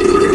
Ugh.